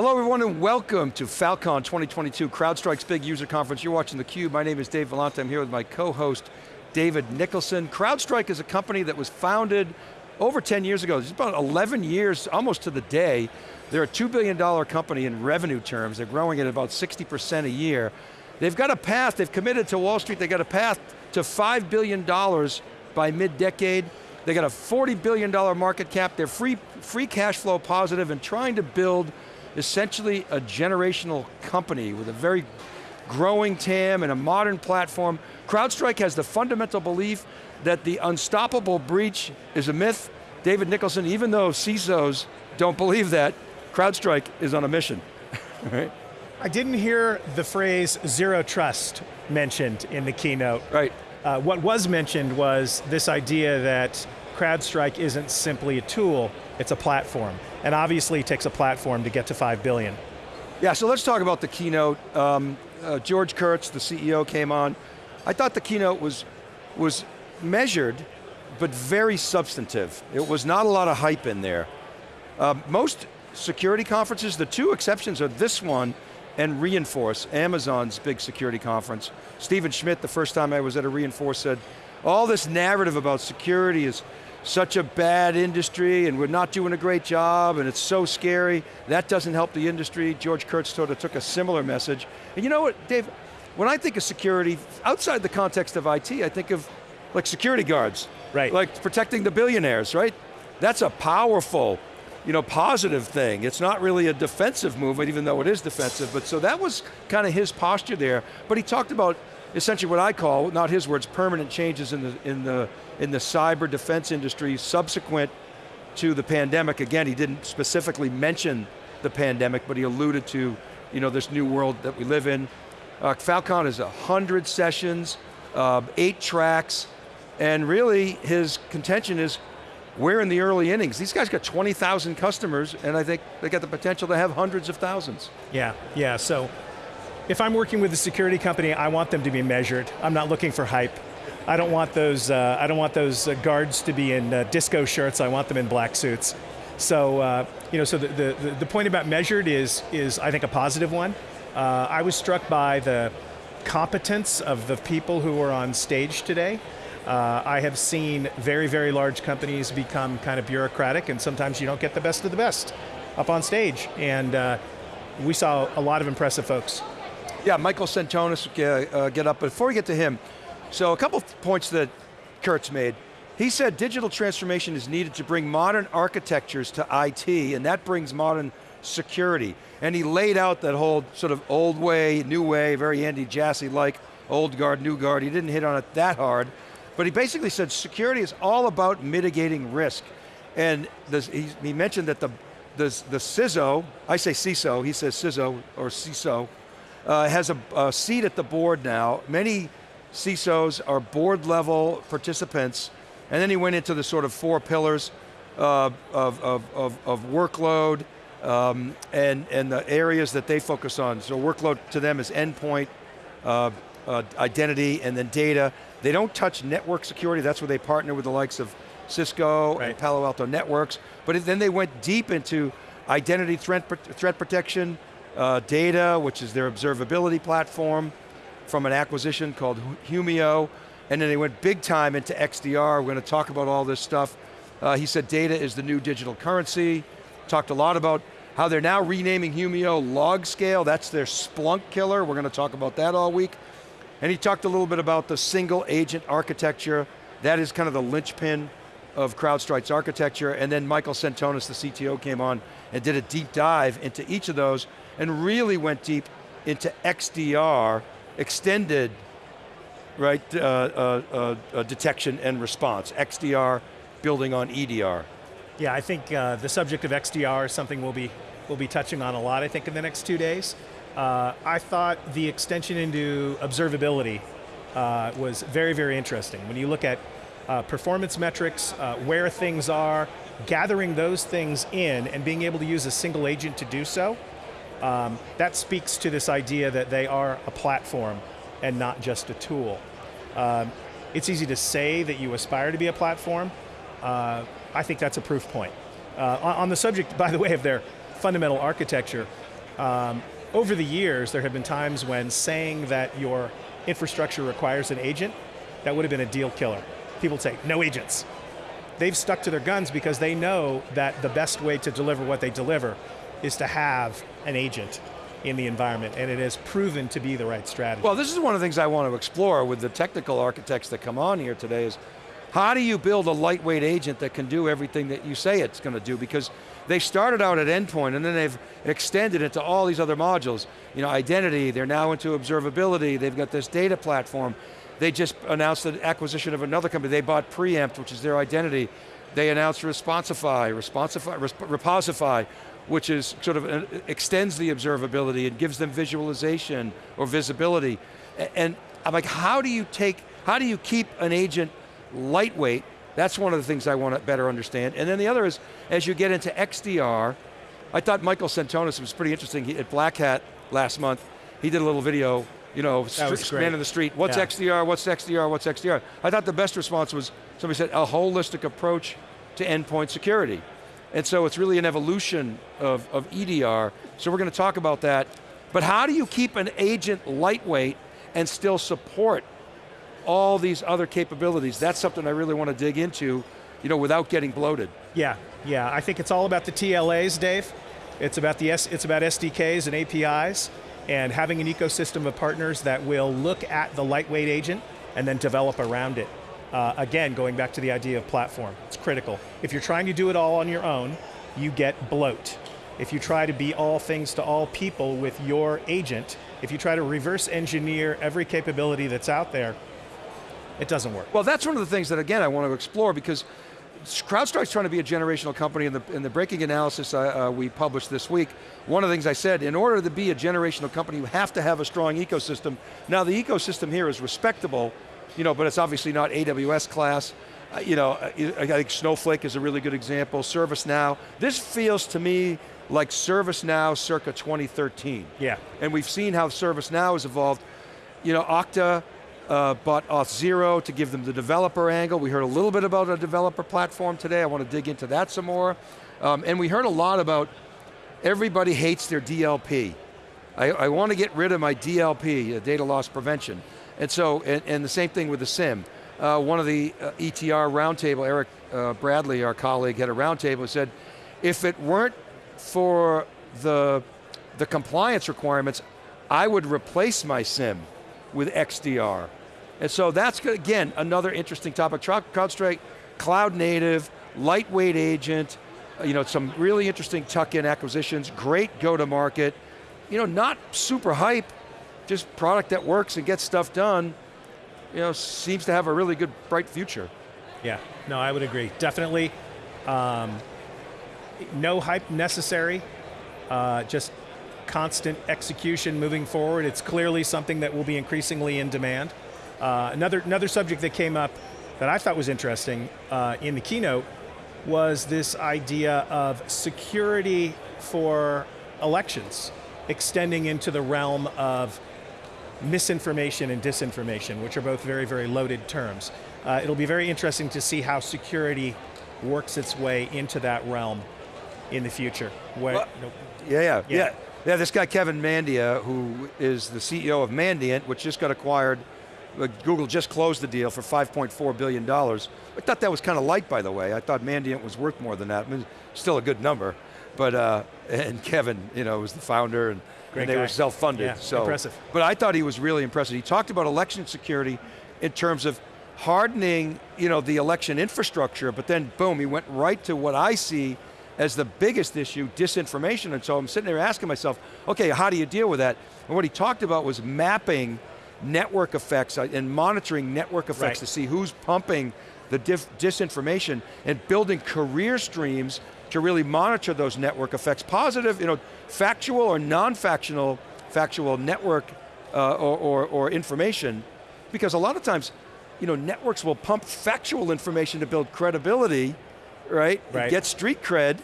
Hello everyone and welcome to Falcon 2022, CrowdStrike's big user conference. You're watching theCUBE, my name is Dave Vellante, I'm here with my co-host, David Nicholson. CrowdStrike is a company that was founded over 10 years ago. It's about 11 years, almost to the day. They're a $2 billion company in revenue terms. They're growing at about 60% a year. They've got a path, they've committed to Wall Street, they've got a path to $5 billion by mid-decade. They got a $40 billion market cap, they're free, free cash flow positive and trying to build essentially a generational company with a very growing TAM and a modern platform. CrowdStrike has the fundamental belief that the unstoppable breach is a myth. David Nicholson, even though CISOs don't believe that, CrowdStrike is on a mission, right? I didn't hear the phrase zero trust mentioned in the keynote. Right. Uh, what was mentioned was this idea that CrowdStrike isn't simply a tool, it's a platform. And obviously it takes a platform to get to 5 billion. Yeah, so let's talk about the keynote. Um, uh, George Kurtz, the CEO, came on. I thought the keynote was, was measured, but very substantive. It was not a lot of hype in there. Uh, most security conferences, the two exceptions are this one and Reinforce, Amazon's big security conference. Stephen Schmidt, the first time I was at a Reinforce said, all this narrative about security is such a bad industry and we're not doing a great job and it's so scary. That doesn't help the industry. George Kurtz sort of took a similar message. And you know what, Dave, when I think of security, outside the context of IT, I think of like security guards. Right. Like protecting the billionaires, right? That's a powerful, you know, positive thing. It's not really a defensive movement, even though it is defensive, but so that was kind of his posture there. But he talked about essentially what I call, not his words, permanent changes in the, in the, in the cyber defense industry subsequent to the pandemic. Again, he didn't specifically mention the pandemic, but he alluded to you know, this new world that we live in. Uh, Falcon is 100 sessions, uh, eight tracks, and really his contention is we're in the early innings. These guys got 20,000 customers and I think they got the potential to have hundreds of thousands. Yeah, yeah, so if I'm working with a security company, I want them to be measured. I'm not looking for hype. I don't want those, uh, I don't want those uh, guards to be in uh, disco shirts, I want them in black suits. So, uh, you know, so the, the, the point about measured is, is I think a positive one. Uh, I was struck by the competence of the people who were on stage today. Uh, I have seen very, very large companies become kind of bureaucratic and sometimes you don't get the best of the best up on stage. And uh, we saw a lot of impressive folks. Yeah, Michael Sentonas, uh, uh, get up. But before we get to him, so a couple points that Kurtz made. He said digital transformation is needed to bring modern architectures to IT, and that brings modern security. And he laid out that whole sort of old way, new way, very Andy Jassy-like, old guard, new guard. He didn't hit on it that hard, but he basically said security is all about mitigating risk. And this, he, he, mentioned that the, the, the CISO, I say CISO, he says CISO, or CISO, uh, has a, a, seat at the board now. Many CISOs are board level participants, and then he went into the sort of four pillars uh, of, of, of, of, workload um, and, and the areas that they focus on. So workload to them is endpoint, uh, uh, identity, and then data. They don't touch network security, that's where they partner with the likes of Cisco right. and Palo Alto Networks, but then they went deep into identity threat, threat protection, uh, data, which is their observability platform from an acquisition called Humio, and then they went big time into XDR. We're going to talk about all this stuff. Uh, he said data is the new digital currency. Talked a lot about how they're now renaming Humio LogScale. That's their Splunk killer. We're going to talk about that all week. And he talked a little bit about the single agent architecture. That is kind of the linchpin of CrowdStrike's architecture. And then Michael Sentonas, the CTO, came on and did a deep dive into each of those and really went deep into XDR, extended right, uh, uh, uh, uh, detection and response. XDR building on EDR. Yeah, I think uh, the subject of XDR is something we'll be, we'll be touching on a lot, I think, in the next two days. Uh, I thought the extension into observability was very, very interesting. When you look at performance metrics, where things are, gathering those things in and being able to use a single agent to do so, um, that speaks to this idea that they are a platform and not just a tool. Um, it's easy to say that you aspire to be a platform. Uh, I think that's a proof point. Uh, on, on, the subject, by the way, of their fundamental architecture, Um, over the years, there have been times when saying that your infrastructure requires an agent, that would have been a deal killer. People say, no agents. They've stuck to their guns because they know that the best way to deliver what they deliver is to have an agent in the environment, and it has proven to be the right strategy. Well, this is one of the things I want to explore with the technical architects that come on here today is, how do you build a lightweight agent that can do everything that you say it's going to do? Because they started out at endpoint and then they've extended it to all these other modules. You know, identity, they're now into observability, they've got this data platform. They just announced the acquisition of another company. They bought Preempt, which is their identity. They announced Responsify, Responsify, Reposify, which is sort of uh, extends the observability and gives them visualization or visibility. And I'm like, how do you take, how do you keep an agent lightweight? That's one of the things I want to better understand. And then the other is, as you get into XDR, I thought Michael Sentonas was pretty interesting he, at Black Hat last month. He did a little video, you know, man in the street, what's yeah. XDR, what's XDR, what's XDR? I thought the best response was, somebody said, a holistic approach to endpoint security. And so it's really an evolution of, of EDR. So we're going to talk about that. But how do you keep an agent lightweight and still support all these other capabilities? That's something I really want to dig into, you know, without getting bloated. Yeah, yeah. I think it's all about the TLAs, Dave. It's about the S, it's about SDKs and APIs and having an ecosystem of partners that will look at the lightweight agent and then develop around it. Uh, again, going back to the idea of platform, it's critical. If you're trying to do it all on your own, you get bloat. If you try to be all things to all people with your agent, if you try to reverse engineer every capability that's out there, it doesn't work. Well, that's one of the things that, again, I want to explore because CrowdStrike's trying to be a generational company in the, in the breaking analysis uh, uh, we published this week. One of the things I said, in order to be a generational company, you have to have a strong ecosystem. Now the ecosystem here is respectable, you know, but it's obviously not AWS class. Uh, you know, uh, I think Snowflake is a really good example, ServiceNow. This feels to me like ServiceNow circa 2013. Yeah. And we've seen how ServiceNow has evolved. You know, Okta uh, bought Auth0 to give them the developer angle. We heard a little bit about a developer platform today. I want to dig into that some more. Um, and we heard a lot about everybody hates their DLP. I, I want to get rid of my DLP, uh, data loss prevention. And so, and, and the same thing with the SIEM. Uh, one of the uh, ETR roundtable, Erik uh, Bradley, our colleague, had a roundtable and said, if it weren't for the, the compliance requirements, I would replace my SIEM with XDR. And so that's, again, another interesting topic. CrowdStrike, cloud native, lightweight agent, uh, you know, some really interesting tuck-in acquisitions, great go-to-market, you know, not super hype, just product that works and gets stuff done, you know, seems to have a really good, bright future. Yeah, no, I would agree. Definitely, um, no hype necessary, uh, just constant execution moving forward. It's clearly something that will be increasingly in demand. Uh, another, another subject that came up that I thought was interesting uh, in the keynote was this idea of security for elections, extending into the realm of misinformation and disinformation, which are both very, very loaded terms. Uh, it'll be very interesting to see how security works its way into that realm in the future. Where, well, yeah, yeah, yeah, yeah. Yeah, this guy Kevin Mandia, who is the CEO of Mandiant, which just got acquired, Google just closed the deal for $5.4 billion. I thought that was kind of light, by the way. I thought Mandiant was worth more than that. I mean, still a good number. But, uh, and Kevin, you know, was the founder, and and they guy. were self-funded. Yeah, so, impressive. But I thought he was really impressive. He talked about election security in terms of hardening you know, the election infrastructure, but then boom, he went right to what I see as the biggest issue, disinformation. And so I'm sitting there asking myself, okay, how do you deal with that? And what he talked about was mapping network effects uh, and monitoring network effects right. to see who's pumping the disinformation and building career streams to really monitor those network effects, positive, you know, factual or non-factual factual network uh, or, or, or information, because a lot of times, you know, networks will pump factual information to build credibility, right? right. Get street cred,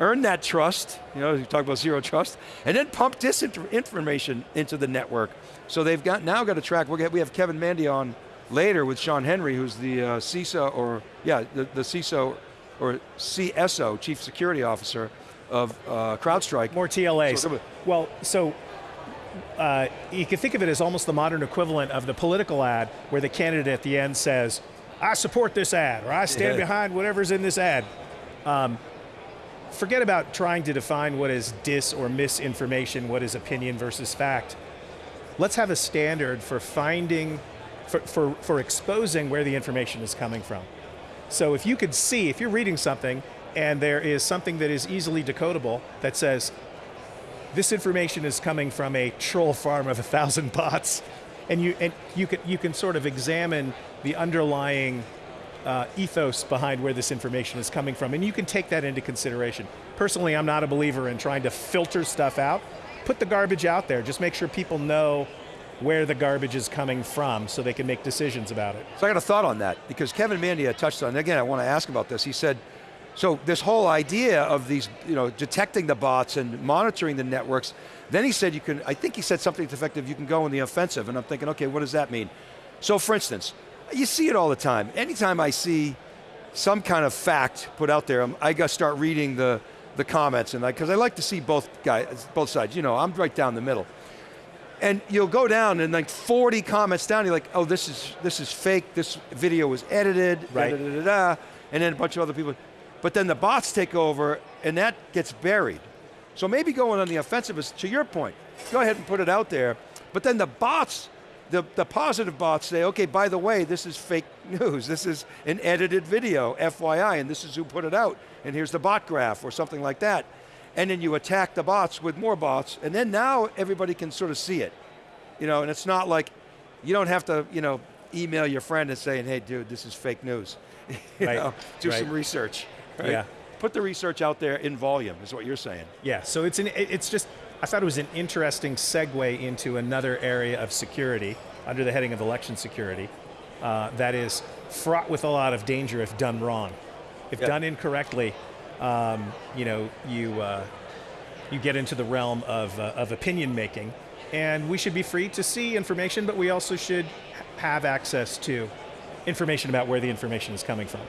earn that trust, you know, you talk about zero trust, and then pump disinformation into the network. So they've got now got a track, we have Kevin Mandia on later with Shawn Henry, who's the uh, CISO, or yeah, the, the CISO or CSO, Chief Security Officer, of uh, CrowdStrike. More TLAs. So- well, so uh, you can think of it as almost the modern equivalent of the political ad where the candidate at the end says, I support this ad, or I stand Yeah. behind whatever's in this ad. Um, forget about trying to define what is dis or misinformation, what is opinion versus fact. Let's have a standard for finding, for, for, for exposing where the information is coming from. So if you could see, if you're reading something and there is something that is easily decodable that says, this information is coming from a troll farm of a thousand bots, and you and you can you can sort of examine the underlying uh, ethos behind where this information is coming from, and you can take that into consideration. Personally, I'm not a believer in trying to filter stuff out. Put the garbage out there. Just make sure people know where the garbage is coming from, so they can make decisions about it. So I got a thought on that, because Kevin Mandia touched on, again, I want to ask about this. He said, so this whole idea of these, you know, detecting the bots and monitoring the networks, then he said you can, I think he said something to the effect of you can go in the offensive, and I'm thinking, okay, what does that mean? So for instance, you see it all the time. Anytime I see some kind of fact put out there, I got to start reading the, the comments, and because I like to see both guys, both sides. You know, I'm right down the middle. And you'll go down and like 40 comments down, you're like, oh, this is, this is fake, this video was edited, Right. da, da, da, da, and then a bunch of other people. But then the bots take over and that gets buried. So maybe going on the offensive is, to your point, go ahead and put it out there, but then the bots, the, the positive bots say, okay, by the way, this is fake news, this is an edited video, FYI, and this is who put it out, and here's the bot graph, or something like that. And then you attack the bots with more bots, and then now everybody can sort of see it. You know, and it's not like, you don't have to, you know, email your friend and saying, hey dude, this is fake news. Right, know, do right. some research. right? Yeah. Put the research out there in volume, is what you're saying. Yeah, so it's an it's just I thought it was an interesting segue into another area of security under the heading of election security uh, that is fraught with a lot of danger if done wrong. If Yep. done incorrectly, um, you know you uh, you get into the realm of uh, of opinion making, and we should be free to see information, but we also should have access to information about where the information is coming from.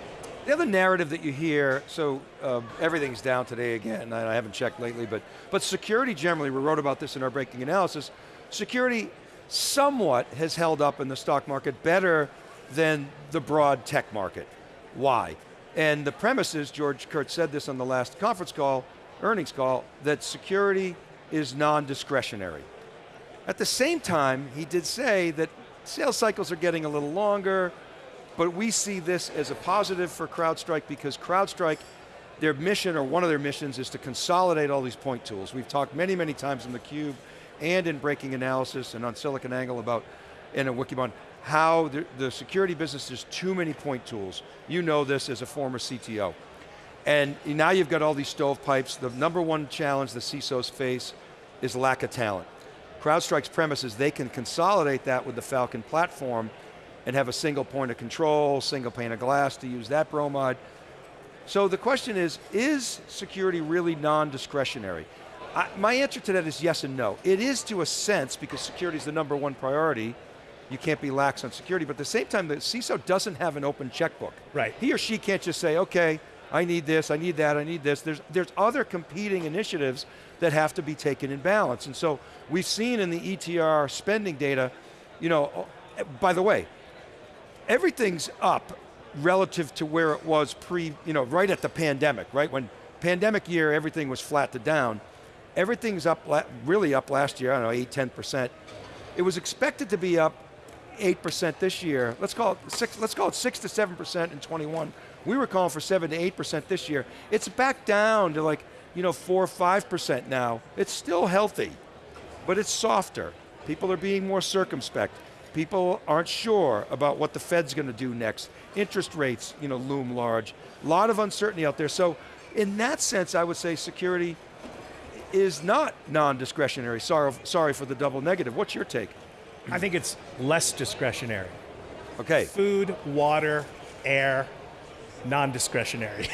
The other narrative that you hear, so uh, everything's down today again, I haven't checked lately, but, but security generally, we wrote about this in our breaking analysis, security somewhat has held up in the stock market better than the broad tech market. Why? And the premise is, George Kurtz said this on the last conference call, earnings call, that security is non-discretionary. At the same time, he did say that sales cycles are getting a little longer, but we see this as a positive for CrowdStrike because CrowdStrike, their mission or one of their missions is to consolidate all these point tools. We've talked many, many times in theCUBE and in Breaking Analysis and on SiliconANGLE about, and in Wikibon, how the, the security business is too many point tools. You know this as a former CTO. And now you've got all these stovepipes. The number one challenge the CISOs face is lack of talent. CrowdStrike's premise is they can consolidate that with the Falcon platform and have a single point of control, single pane of glass to use that bromide. So the question is, is security really non-discretionary? My answer to that is yes and no. It is to a sense because security is the number one priority. You can't be lax on security, but at the same time, the CISO doesn't have an open checkbook. Right. He or she can't just say, okay, I need this, I need that, I need this. There's, there's other competing initiatives that have to be taken in balance. And so we've seen in the ETR spending data, you know, oh, eh, by the way, everything's up relative to where it was pre, you know, right at the pandemic, right? When pandemic year, everything was flat to down. Everything's up, really up last year, I don't know, 8, 10%. It was expected to be up 8% this year. Let's call it six, let's call it 6 to 7% in 21. We were calling for 7 to 8% this year. It's back down to like, you know, 4 or 5% now. It's still healthy, but it's softer. People are being more circumspect. People aren't sure about what the Fed's going to do next. Interest rates, you know, loom large. A lot of uncertainty out there. So in that sense, I would say security is not non-discretionary. Sorry, sorry for the double negative. What's your take? I think it's less discretionary. Okay. food, water, air, non-discretionary.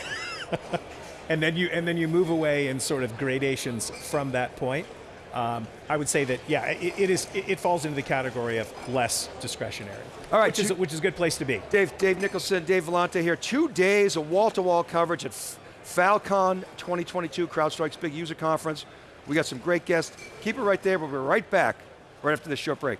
and then you and then you move away in sort of gradations from that point. Um, I would say that yeah, it, it is it, it falls into the category of less discretionary. All right, which is which is a good place to be. Dave, Dave Nicholson, Dave Vellante here. Two days of wall-to-wall coverage at Falcon 2022, CrowdStrike's big user conference. We got some great guests. Keep it right there, we'll be right back right after this short break.